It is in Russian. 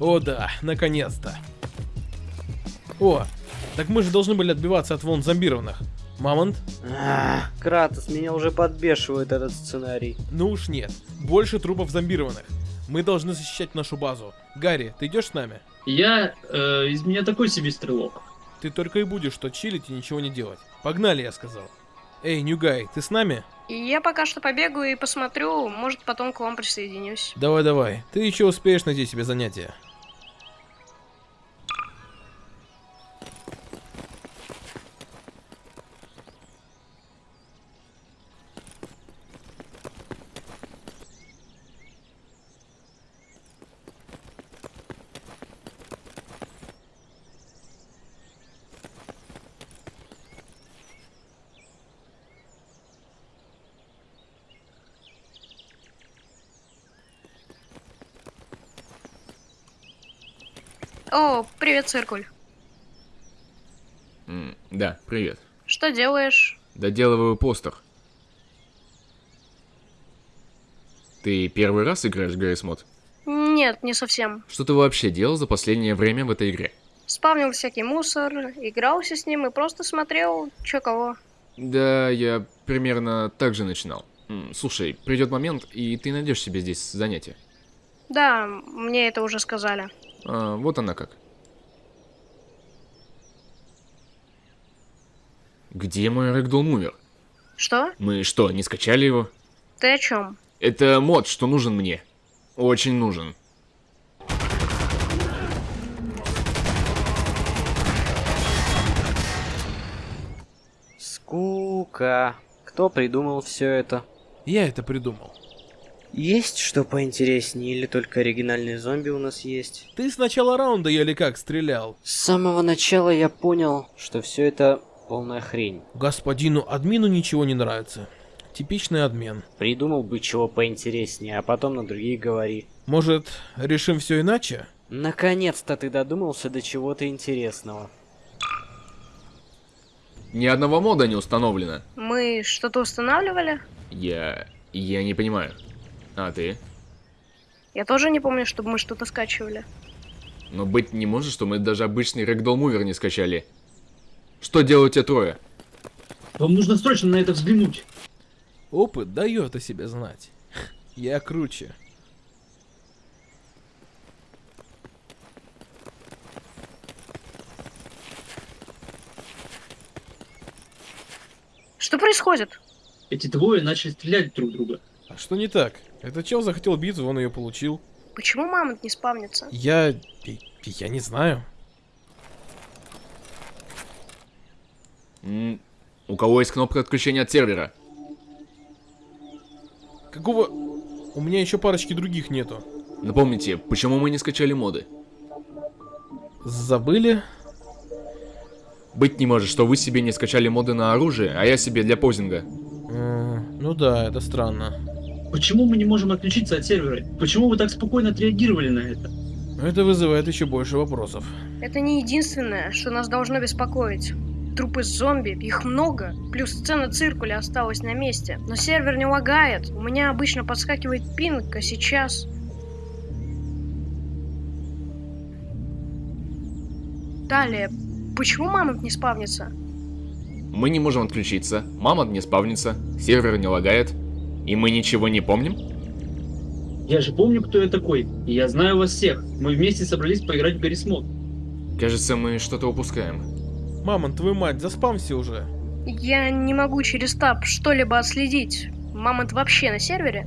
О да, наконец-то. О, так мы же должны были отбиваться от волн зомбированных. Мамонт? Ах, Кратос, меня уже подбешивает этот сценарий. Ну уж нет. Больше трупов зомбированных. Мы должны защищать нашу базу. Гарри, ты идешь с нами? Я... Э, из меня такой себе стрелок. Ты только и будешь что чилить и ничего не делать. Погнали, я сказал. Эй, Ньюгай, ты с нами? Я пока что побегаю и посмотрю, может потом к вам присоединюсь. Давай, давай. Ты еще успеешь найти себе занятие. О, привет, циркуль. М, да, привет. Что делаешь? Доделываю постер. Ты первый раз играешь в Гаррис Мод? Нет, не совсем. Что ты вообще делал за последнее время в этой игре? Спавнил всякий мусор, игрался с ним и просто смотрел, чё кого. Да, я примерно так же начинал. Слушай, придет момент, и ты найдешь себе здесь занятие. Да, мне это уже сказали. А, вот она как. Где мой Ragdoll Mover? Что? Мы что, не скачали его? Ты о чем? Это мод, что нужен мне. Очень нужен. Скука. Кто придумал все это? Я это придумал. Есть что поинтереснее или только оригинальные зомби у нас есть? Ты с начала раунда еле как стрелял. С самого начала я понял, что все это полная хрень. Господину админу ничего не нравится. Типичный адмен. Придумал бы чего поинтереснее, а потом на другие говори. Может, решим все иначе? Наконец-то ты додумался до чего-то интересного. Ни одного мода не установлено. Мы что-то устанавливали? Я... я не понимаю. А ты? Я тоже не помню, чтобы мы что-то скачивали. Но быть не может, что мы даже обычный Mover не скачали. Что делают те трое? Вам нужно срочно на это взглянуть. Опыт дает о себе знать. Я круче. Что происходит? Эти двое начали стрелять друг в друга. А что не так? Этот чел захотел битву, он ее получил. Почему мамонт не спавнится? Я... я не знаю. М, У кого есть кнопка отключения от сервера? Какого... У меня еще парочки других нету. Напомните, почему мы не скачали моды? Забыли? Быть не может, что вы себе не скачали моды на оружие, а я себе для позинга. М, Ну да, это странно. Почему мы не можем отключиться от сервера? Почему вы так спокойно отреагировали на это? Это вызывает еще больше вопросов. Это не единственное, что нас должно беспокоить. Трупы зомби, их много, плюс сцена циркуля осталась на месте. Но сервер не лагает, у меня обычно подскакивает пинг, а сейчас... Далее, почему мамонт не спавнится? Мы не можем отключиться, мама не спавнится, сервер не лагает, и мы ничего не помним? Я же помню, кто я такой. И я знаю вас всех. Мы вместе собрались поиграть в Гаррис Мод. Кажется, мы что-то упускаем. Мамон, твою мать, заспамся уже. Я не могу через таб что-либо отследить. Мамонт вообще на сервере?